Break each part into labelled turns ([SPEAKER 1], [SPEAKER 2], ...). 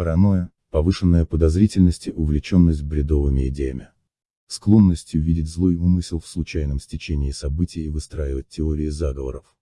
[SPEAKER 1] Паранойя, повышенная подозрительность и увлеченность бредовыми идеями. Склонностью видеть злой умысел в случайном стечении событий и выстраивать теории заговоров.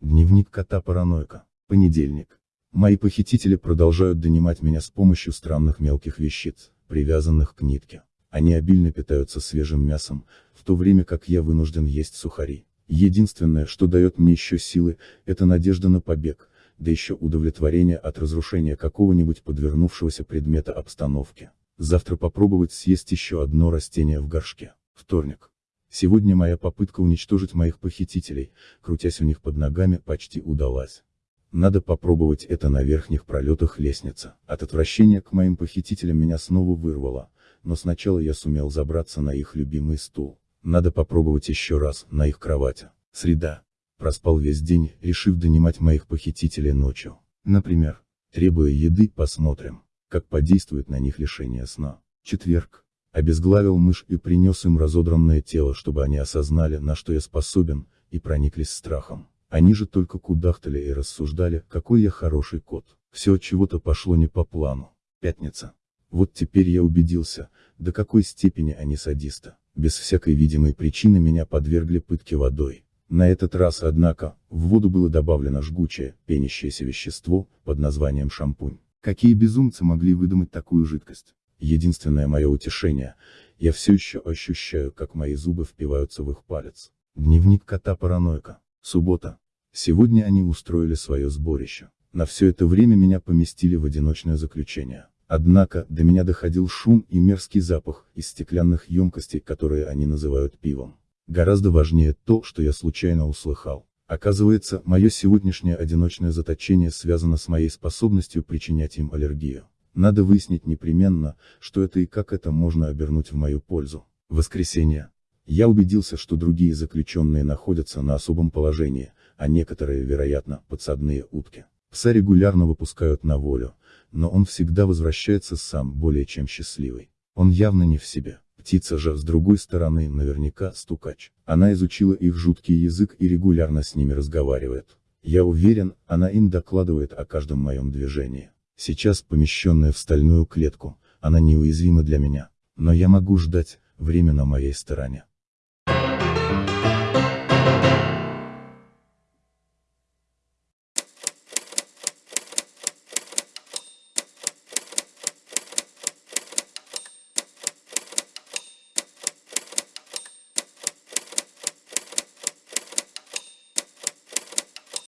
[SPEAKER 1] Дневник кота-параноика. Понедельник. Мои похитители продолжают донимать меня с помощью странных мелких вещиц, привязанных к нитке. Они обильно питаются свежим мясом, в то время как я вынужден есть сухари. Единственное, что дает мне еще силы, это надежда на побег, да еще удовлетворение от разрушения какого-нибудь подвернувшегося предмета обстановки. Завтра попробовать съесть еще одно растение в горшке. Вторник. Сегодня моя попытка уничтожить моих похитителей, крутясь у них под ногами, почти удалась. Надо попробовать это на верхних пролетах лестницы. От отвращения к моим похитителям меня снова вырвало, но сначала я сумел забраться на их любимый стул. Надо попробовать еще раз, на их кровати. Среда. Проспал весь день, решив донимать моих похитителей ночью. Например, требуя еды, посмотрим, как подействует на них лишение сна. Четверг. Обезглавил мышь и принес им разодранное тело, чтобы они осознали, на что я способен, и прониклись страхом. Они же только кудахтали и рассуждали, какой я хороший кот. Все от чего-то пошло не по плану. Пятница. Вот теперь я убедился, до какой степени они садисты. Без всякой видимой причины меня подвергли пытке водой. На этот раз, однако, в воду было добавлено жгучее, пенящееся вещество, под названием шампунь. Какие безумцы могли выдумать такую жидкость? Единственное мое утешение, я все еще ощущаю, как мои зубы впиваются в их палец. Дневник кота-параноика. Суббота. Сегодня они устроили свое сборище. На все это время меня поместили в одиночное заключение. Однако, до меня доходил шум и мерзкий запах из стеклянных емкостей, которые они называют пивом. Гораздо важнее то, что я случайно услыхал. Оказывается, мое сегодняшнее одиночное заточение связано с моей способностью причинять им аллергию. Надо выяснить непременно, что это и как это можно обернуть в мою пользу. Воскресенье. Я убедился, что другие заключенные находятся на особом положении, а некоторые, вероятно, подсадные утки. Пса регулярно выпускают на волю, но он всегда возвращается сам более чем счастливый. Он явно не в себе. Птица же, с другой стороны, наверняка стукач. Она изучила их жуткий язык и регулярно с ними разговаривает. Я уверен, она им докладывает о каждом моем движении. Сейчас, помещенная в стальную клетку, она неуязвима для меня. Но я могу ждать, время на моей стороне.